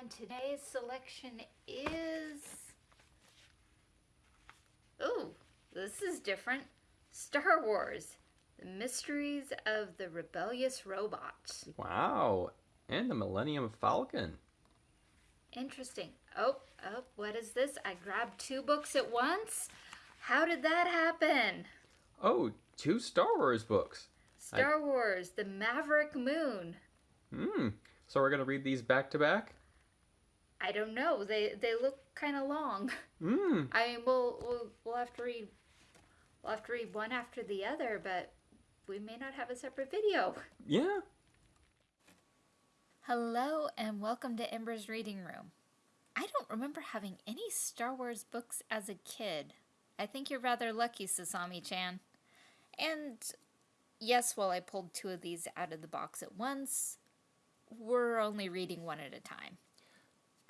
And today's selection is. oh, this is different. Star Wars The Mysteries of the Rebellious Robot. Wow. And the Millennium Falcon. Interesting. Oh, oh, what is this? I grabbed two books at once? How did that happen? Oh, two Star Wars books. Star Wars The Maverick Moon. Hmm. So we're going to read these back to back? I don't know. They they look kind of long. Hmm. I mean, we'll, we'll we'll have to read we'll have to read one after the other, but we may not have a separate video. Yeah. Hello and welcome to Ember's Reading Room. I don't remember having any Star Wars books as a kid. I think you're rather lucky, Sasami-chan. And yes, while I pulled two of these out of the box at once, we're only reading one at a time.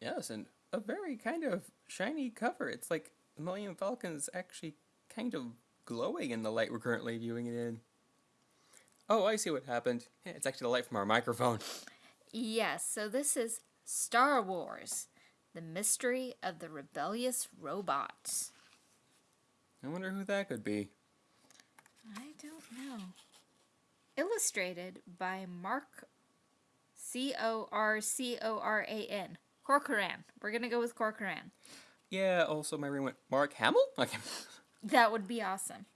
Yes, and a very kind of shiny cover. It's like the Millennium Falcon is actually kind of glowing in the light we're currently viewing it in. Oh, I see what happened. Yeah, It's actually the light from our microphone. Yes, so this is Star Wars The Mystery of the Rebellious Robot. I wonder who that could be. I don't know. Illustrated by Mark C O R C O R A N. Corcoran. We're gonna go with Corcoran. Yeah, also my ring went Mark Hamill? Okay. That would be awesome.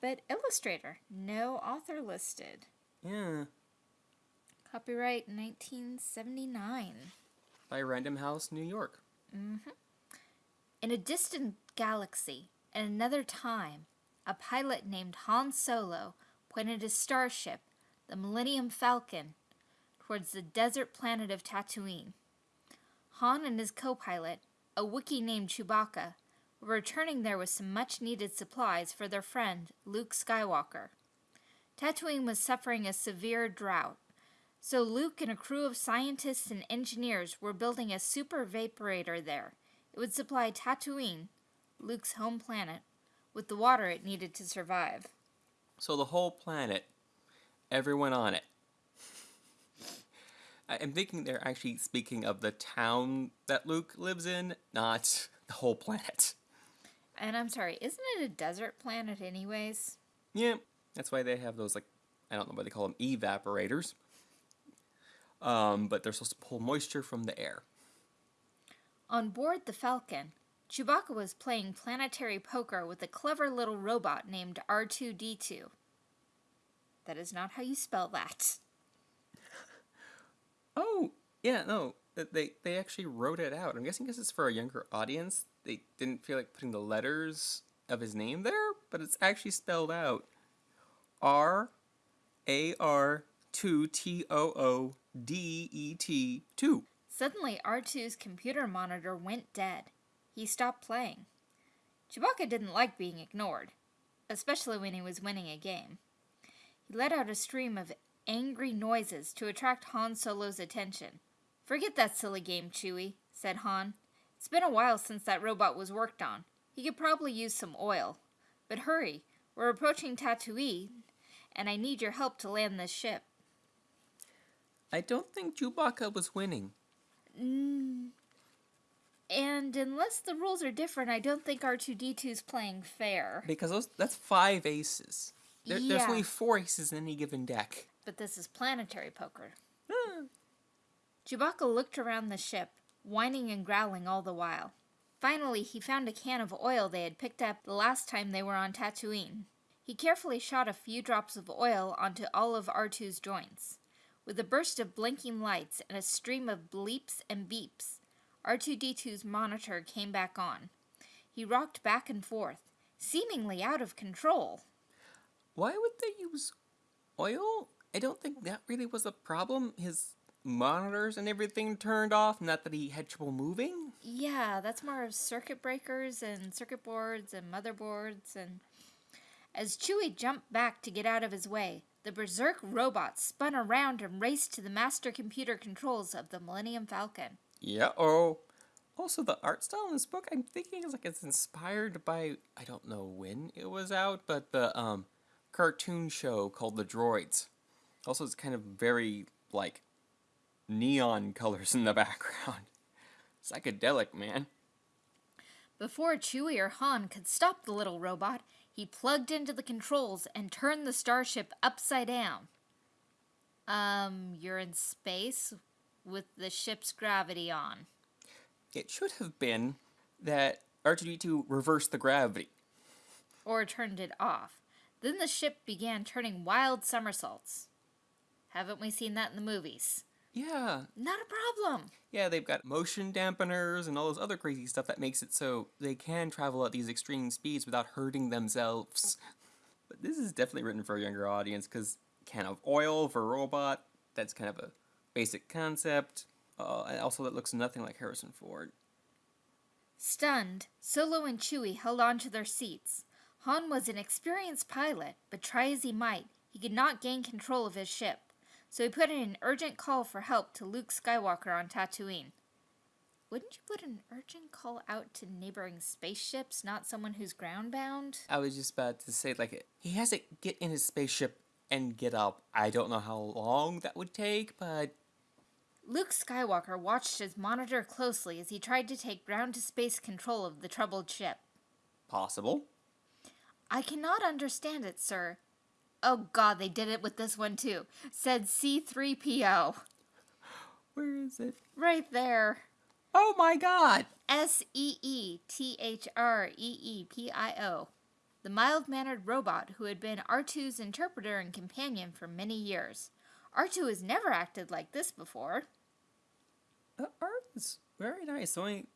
But illustrator, no author listed. yeah. Copyright 1979. By Random House, New York. Mm hmm In a distant galaxy, in another time, a pilot named Han Solo pointed his starship, the Millennium Falcon, towards the desert planet of Tatooine. Han and his co pilot, a Wookiee named Chewbacca, were returning there with some much needed supplies for their friend, Luke Skywalker. Tatooine was suffering a severe drought, so Luke and a crew of scientists and engineers were building a super vaporator there. It would supply Tatooine, Luke's home planet, with the water it needed to survive. So the whole planet, everyone on it. I'm thinking they're actually speaking of the town that Luke lives in, not the whole planet. And I'm sorry, isn't it a desert planet, anyways? Yeah, that's why they have those like I don't know what they call them evaporators. Um, but they're supposed to pull moisture from the air. On board the Falcon, Chewbacca was playing planetary poker with a clever little robot named R2D2. That is not how you spell that. Oh, yeah, no, they they actually wrote it out. I'm guessing because it's for a younger audience, they didn't feel like putting the letters of his name there, but it's actually spelled out. R A R two T O O D E T two. Suddenly, R2's computer monitor went dead. He stopped playing. Chewbacca didn't like being ignored, especially when he was winning a game. He let out a stream of angry noises to attract Han Solo's attention. Forget that silly game, Chewie, said Han. It's been a while since that robot was worked on. He could probably use some oil. But hurry, we're approaching Tatooine, and I need your help to land this ship. I don't think Chewbacca was winning. Mm, and unless the rules are different, I don't think R2D2's playing fair. Because those that's five aces. There, There's only four aces in any given deck. But this is planetary poker. Hmm. Chewbacca looked around the ship, whining and growling all the while. Finally, he found a can of oil they had picked up the last time they were on Tatooine. He carefully shot a few drops of oil onto all of R2's joints. With a burst of blinking lights and a stream of bleeps and beeps, R2D2's monitor came back on. He rocked back and forth, seemingly out of control. Why would they use oil? I don't think that really was a problem. His monitors and everything turned off, not that he had trouble moving. Yeah, that's more of circuit breakers and circuit boards and motherboards and as Chewie jumped back to get out of his way, the berserk robot spun around and raced to the master computer controls of the Millennium Falcon. Yeah. Oh. Also, the art style in this book, I'm thinking is like it's inspired by I don't know when it was out, but the um cartoon show called The Droids. Also, it's kind of very like neon colors in the background. Psychedelic, man. Before Chewie or Han could stop the little robot, he plugged into the controls and turned the starship upside down. Um, you're in space with the ship's gravity on. It should have been that R2D2 reversed the gravity. Or turned it off. Then the ship began turning wild somersaults. Haven't we seen that in the movies? Yeah, Not a problem. yeah, they've got motion dampeners and all this other crazy stuff that makes it so they can travel at these extreme speeds without hurting themselves. But this is definitely written for a younger audience because can of oil for a robot, that's kind of a basic concept. Uh, and also, that looks nothing like Harrison Ford. Stunned, Solo and Chewie held on to their seats. Han was an experienced pilot, but try as he might, he could not gain control of his ship. So he put in an urgent call for help to Luke Skywalker on Tatooine. Wouldn't you put an urgent call out to neighboring spaceships, not someone who's groundbound? I was just about to say, like, he has to get in his spaceship and get up. I don't know how long that would take, but Luke Skywalker watched his monitor closely as he tried to take ground to space control of the troubled ship. possible. I cannot understand it, sir. Oh god, they did it with this one too, said C3PO. Where is it? Right there. Oh my god! S E E T H R E E P I O. The mild mannered robot who had been R2's interpreter and companion for many years. R2 has never acted like this before. The art is very nice. Only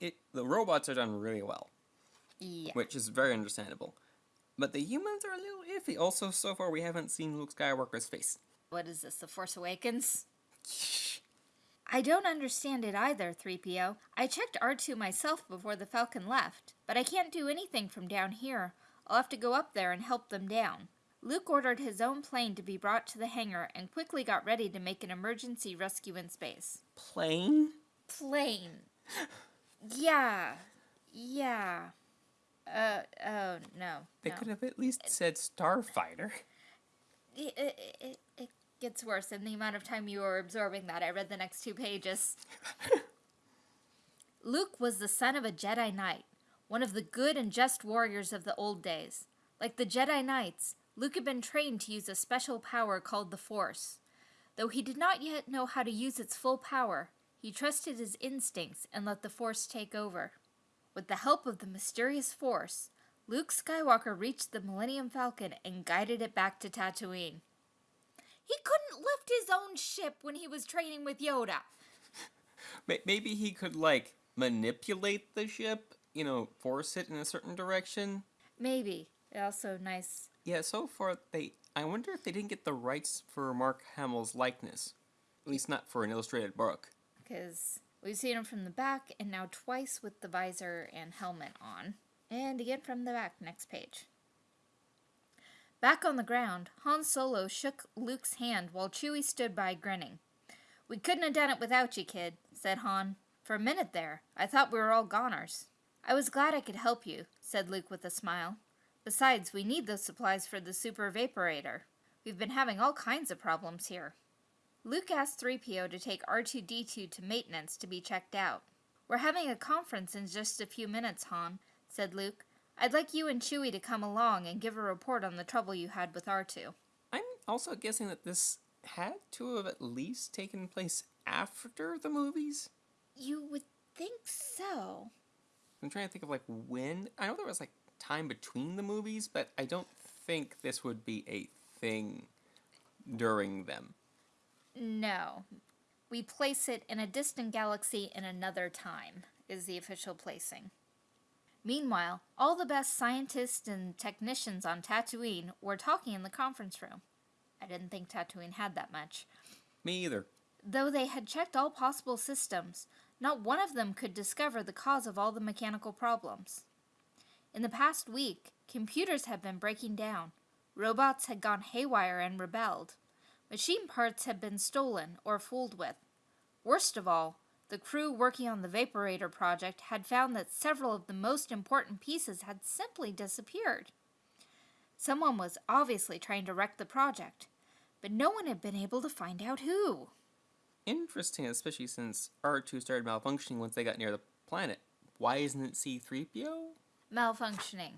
it the robots are done really well, Yeah. which is very understandable. But the humans are a little iffy. Also, so far we haven't seen Luke Skywalker's face. What is this, The Force Awakens? I don't understand it either, 3PO. I checked R2 myself before the Falcon left, but I can't do anything from down here. I'll have to go up there and help them down. Luke ordered his own plane to be brought to the hangar and quickly got ready to make an emergency rescue in space. Plane? Plane. Yeah. Yeah. Uh, oh, no. They no. could have at least said Starfighter. It, it, it, it gets worse in the amount of time you were absorbing that. I read the next two pages. Luke was the son of a Jedi Knight, one of the good and just warriors of the old days. Like the Jedi Knights, Luke had been trained to use a special power called the Force. Though he did not yet know how to use its full power, he trusted his instincts and let the Force take over. With the help of the mysterious Force, Luke Skywalker reached the Millennium Falcon and guided it back to Tatooine. He couldn't lift his own ship when he was training with Yoda. Maybe he could, like, manipulate the ship, you know, force it in a certain direction. Maybe. Also nice. Yeah, so far they. I wonder if they didn't get the rights for Mark Hamill's likeness. At least not for an illustrated book. because we've seen him from the back and now twice with the visor and helmet on. And again from the back, next page. Back on the ground, Han Solo shook Luke's hand while Chewie stood by grinning. We couldn't have done it without you, kid, said Han. For a minute there, I thought we were all goners. I was glad I could help you, said Luke with a smile. Besides, we need those supplies for the super vaporator. We've been having all kinds of problems here. Luke asked 3PO to take R2D2 to maintenance to be checked out. We're having a conference in just a few minutes, Han, said Luke. I'd like you and Chewie to come along and give a report on the trouble you had with R2. I'm also guessing that this had to have at least taken place after the movies. You would think so. I'm trying to think of like when. I know there was like time between the movies, but I don't think this would be a thing during them. No. We place it in a distant galaxy in another time, is the official placing. Meanwhile, all the best scientists and technicians on Tatooine were talking in the conference room. I didn't think Tatooine had that much. Me either. Though they had checked all possible systems, not one of them could discover the cause of all the mechanical problems. In the past week, computers had been breaking down, robots had gone haywire and rebelled, machine parts had been stolen or fooled with. Worst of all, the crew working on the Vaporator project had found that several of the most important pieces had simply disappeared. Someone was obviously trying to wreck the project, but no one had been able to find out who. interesting, especially since R2 started malfunctioning once they got near the planet. Why isn't it C3PO? Malfunctioning.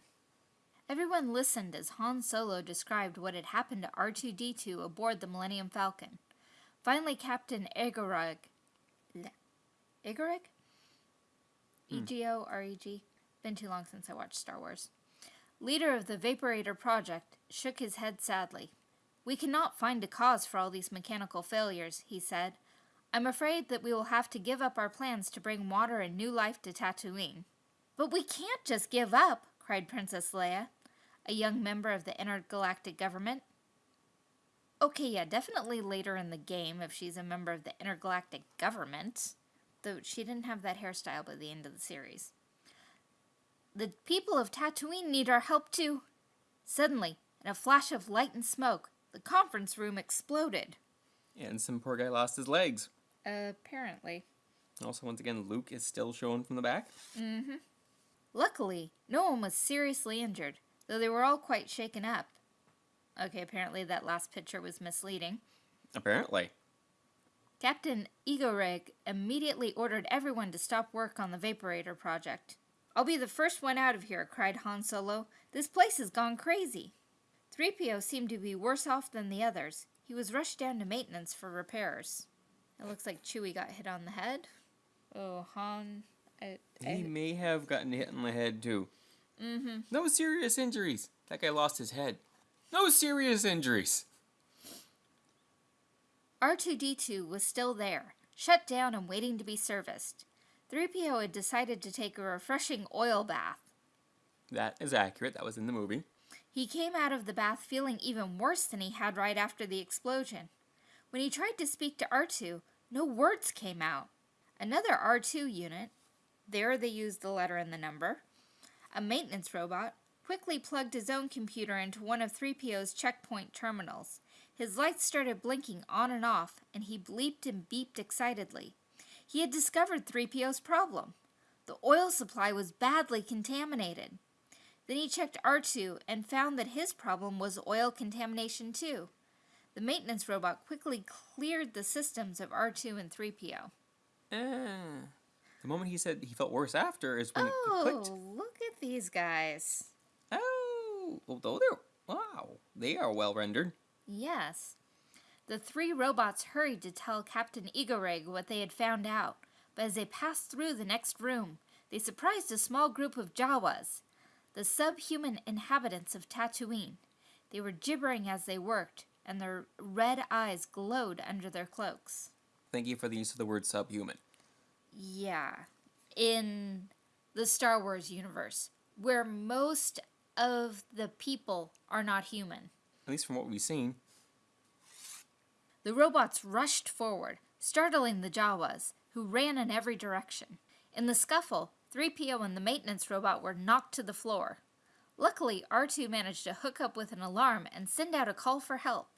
Everyone listened as Han Solo described what had happened to R2D2 aboard the Millennium Falcon. Finally, Captain Egoreg. Egoreg? Hmm. E G O R E G. Been too long since I watched Star Wars. Leader of the Vaporator Project shook his head sadly. We cannot find a cause for all these mechanical failures, he said. I'm afraid that we will have to give up our plans to bring water and new life to Tatooine. But we can't just give up, cried Princess Leia, a young member of the intergalactic government. Okay, yeah, definitely later in the game if she's a member of the intergalactic government, though she didn't have that hairstyle by the end of the series. The people of Tatooine need our help too. Suddenly, in a flash of light and smoke, the conference room exploded. And some poor guy lost his legs. Apparently. Also, once again, Luke is still shown from the back. Mm-hmm. Luckily, no one was seriously injured, though they were all quite shaken up. Okay, apparently that last picture was misleading. Apparently. Captain Egoreg immediately ordered everyone to stop work on the Vaporator project. I'll be the first one out of here, cried Han Solo. This place has gone crazy. 3PO seemed to be worse off than the others. He was rushed down to maintenance for repairs. It looks like Chewie got hit on the head. Oh, Han. I, He I, may have gotten hit in the head too. Mm-hmm. No serious injuries. That guy lost his head. No serious injuries. R2D2 was still there, shut down and waiting to be serviced. 3PO had decided to take a refreshing oil bath. That is accurate. That was in the movie. He came out of the bath feeling even worse than he had right after the explosion. When he tried to speak to R2, no words came out. Another R2 unit, there they used the letter and the number, a maintenance robot, quickly plugged his own computer into one of 3PO's checkpoint terminals. His lights started blinking on and off, and he bleeped and beeped excitedly. He had discovered 3PO's problem. The oil supply was badly contaminated. Then he checked R2 and found that his problem was oil contamination too. The maintenance robot quickly cleared the systems of R2 and 3PO. Ah. The moment he said he felt worse after is when it Oh, look at these guys. Oh, although they're wow, they are well rendered. Yes. The three robots hurried to tell Captain Egoreg what they had found out, but as they passed through the next room, they surprised a small group of Jawas, the subhuman inhabitants of Tatooine. They were gibbering as they worked, and their red eyes glowed under their cloaks. Thank you for the use of the word subhuman. Yeah. In the Star Wars universe, where most of the people are not human. At least from what we've seen. The robots rushed forward, startling the Jawas, who ran in every direction. In the scuffle, 3PO and the maintenance robot were knocked to the floor. Luckily, R2 managed to hook up with an alarm and send out a call for help.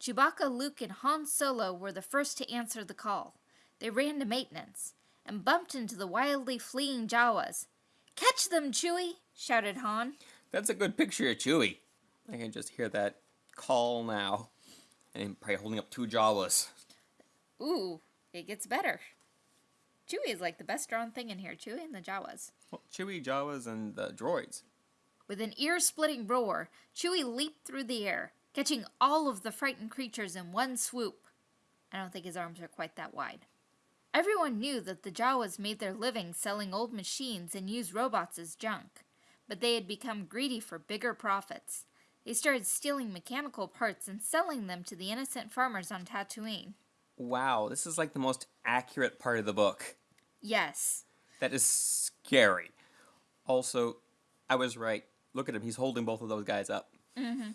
Chewbacca, Luke, and Han Solo were the first to answer the call. They ran to maintenance and bumped into the wildly fleeing Jawas. Catch them, Chewie! shouted Han. That's a good picture of Chewie. I can just hear that call now. And probably holding up two Jawas. Ooh, it gets better. Chewie is like the best drawn thing in here. Chewie and the Jawas. Well, Chewie, Jawas, and the droids. With an ear splitting roar, Chewie leaped through the air, catching all of the frightened creatures in one swoop. I don't think his arms are quite that wide. Everyone knew that the Jawas made their living selling old machines and used robots as junk, but they had become greedy for bigger profits. They started stealing mechanical parts and selling them to the innocent farmers on Tatooine. Wow, this is like the most accurate part of the book. Yes, That is scary. Also, I was right. Look at him. He's holding both of those guys up. Mm-hmm.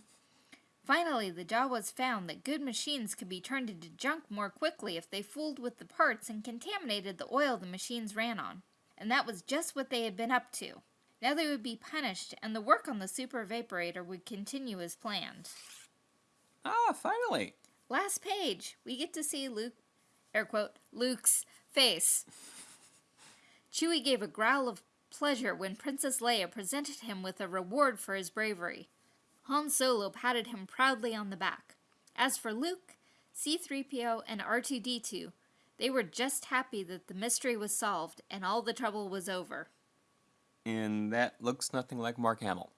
Finally, the Jawas found that good machines could be turned into junk more quickly if they fooled with the parts and contaminated the oil the machines ran on. And that was just what they had been up to. Now they would be punished, and the work on the super evaporator would continue as planned. Ah, finally. Last page, we get to see Luke, air quote, Luke's face. Chewie gave a growl of pleasure when Princess Leia presented him with a reward for his bravery. Han Solo patted him proudly on the back. As for Luke, C3PO and R2D2. They were just happy that the mystery was solved and all the trouble was over. And that looks nothing like Mark Hamill.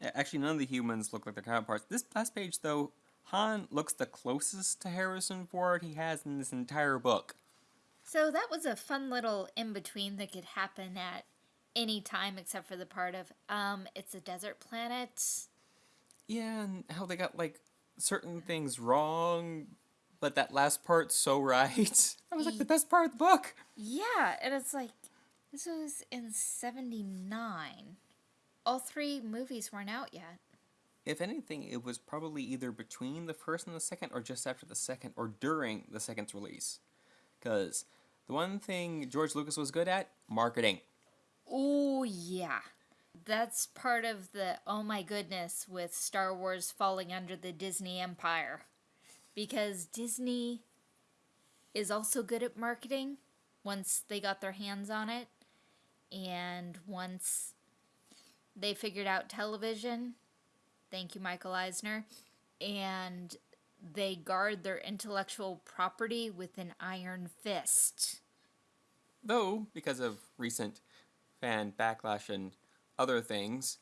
Actually, none of the humans look like their counterparts. This last page, though, Han looks the closest to Harrison Ford he has in this entire book. So that was a fun little in between that could happen at any time except for the part of um it's a desert planet. Yeah, and how they got like certain things wrong, but that last part's so right. That was like the best part of the book. Yeah, and it's like this was in 79. All three movies weren't out yet. If anything, it was probably either between the first and the second, or just after the second, or during the second's release. Because the one thing George Lucas was good at marketing. Oh, yeah. That's part of the oh my goodness with Star Wars falling under the Disney empire. Because Disney is also good at marketing once they got their hands on it. And once they figured out television, thank you, Michael Eisner, and they guard their intellectual property with an iron fist. Though, because of recent fan backlash and other things,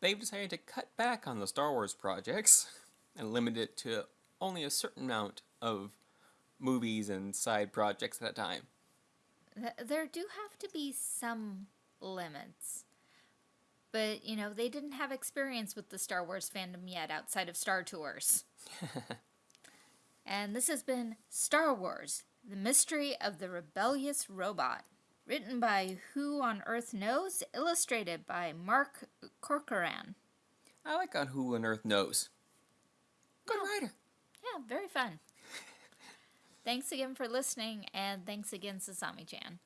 they've decided to cut back on the Star Wars projects and limit it to only a certain amount of movies and side projects at a time. There do have to be some limits. But, you know, they didn't have experience with the Star Wars fandom yet outside of Star Tours. and this has been Star Wars The Mystery of the Rebellious Robot. Written by Who on Earth Knows, illustrated by Mark Corcoran. I like on Who on Earth Knows. Good oh. writer. Yeah, very fun. thanks again for listening, and thanks again, Sasami Chan.